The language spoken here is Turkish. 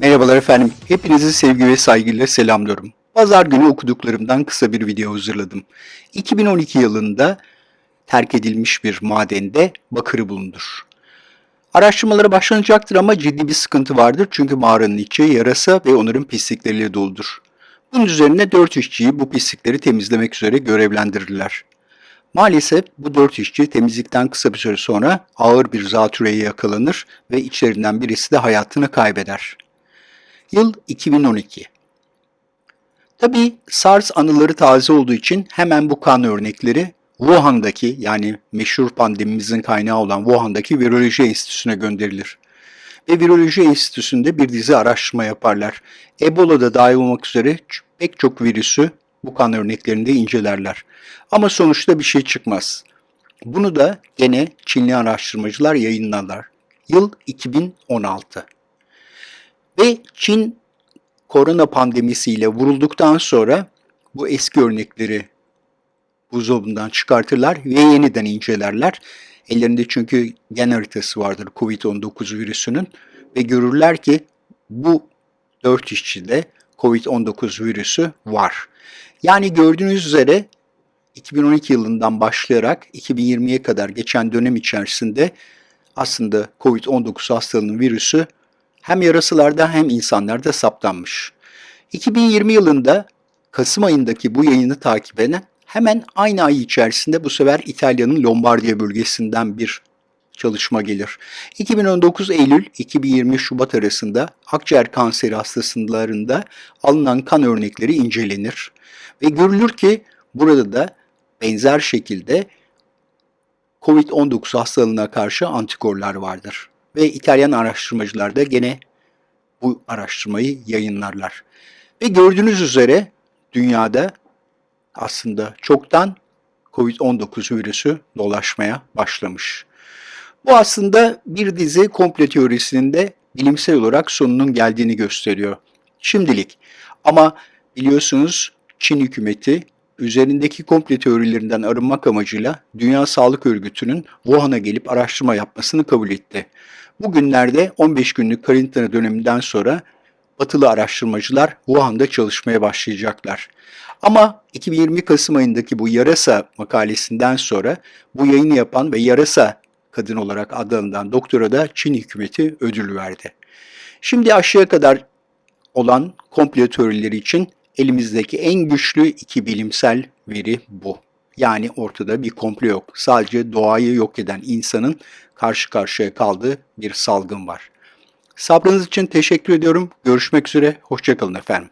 Merhabalar efendim. Hepinizi sevgi ve saygıyla selamlıyorum. Pazar günü okuduklarımdan kısa bir video hazırladım. 2012 yılında terk edilmiş bir madende bakırı bulunur. Araştırmalara başlanacaktır ama ciddi bir sıkıntı vardır çünkü mağaranın içi yarasa ve onların pislikleriyle doludur. Bunun üzerine 4 işçiyi bu pislikleri temizlemek üzere görevlendirirler. Maalesef bu dört işçi temizlikten kısa bir süre sonra ağır bir zatürreye yakalanır ve içlerinden birisi de hayatını kaybeder. Yıl 2012. Tabii SARS anıları taze olduğu için hemen bu kan örnekleri Wuhan'daki yani meşhur pandemimizin kaynağı olan Wuhan'daki Viroloji Enstitüsü'ne gönderilir. Ve Viroloji Enstitüsü'nde bir dizi araştırma yaparlar. Ebola'da dahil olmak üzere pek çok virüsü bu kan örneklerinde incelerler. Ama sonuçta bir şey çıkmaz. Bunu da gene Çinli araştırmacılar yayınlarlar. Yıl 2016. Ve Çin korona pandemisiyle vurulduktan sonra bu eski örnekleri buzdolabından çıkartırlar ve yeniden incelerler. Ellerinde çünkü gen haritası vardır COVID-19 virüsünün ve görürler ki bu 4 işçide COVID-19 virüsü var. Yani gördüğünüz üzere 2012 yılından başlayarak 2020'ye kadar geçen dönem içerisinde aslında COVID-19 hastalığının virüsü hem yarasalarda hem insanlarda saptanmış. 2020 yılında Kasım ayındaki bu yayını takip eden hemen aynı ay içerisinde bu sefer İtalya'nın Lombardiya bölgesinden bir çalışma gelir. 2019 Eylül 2020 Şubat arasında akciğer kanseri hastalarında alınan kan örnekleri incelenir ve görülür ki burada da benzer şekilde COVID-19 hastalığına karşı antikorlar vardır. Ve İtalyan araştırmacılar da gene bu araştırmayı yayınlarlar. Ve gördüğünüz üzere dünyada aslında çoktan COVID-19 virüsü dolaşmaya başlamış. Bu aslında bir dizi komple teorisinin de bilimsel olarak sonunun geldiğini gösteriyor. Şimdilik. Ama biliyorsunuz Çin hükümeti üzerindeki komple teorilerinden arınmak amacıyla Dünya Sağlık Örgütü'nün Wuhan'a gelip araştırma yapmasını kabul etti. Bugünlerde 15 günlük karantina döneminden sonra batılı araştırmacılar Wuhan'da çalışmaya başlayacaklar. Ama 2020 Kasım ayındaki bu yarasa makalesinden sonra bu yayını yapan ve yarasa kadın olarak adlanılan doktora da Çin hükümeti ödül verdi. Şimdi aşağıya kadar olan komple teorileri için elimizdeki en güçlü iki bilimsel veri bu. Yani ortada bir komplo yok. Sadece doğayı yok eden insanın karşı karşıya kaldığı bir salgın var. Sabrınız için teşekkür ediyorum. Görüşmek üzere. Hoşçakalın efendim.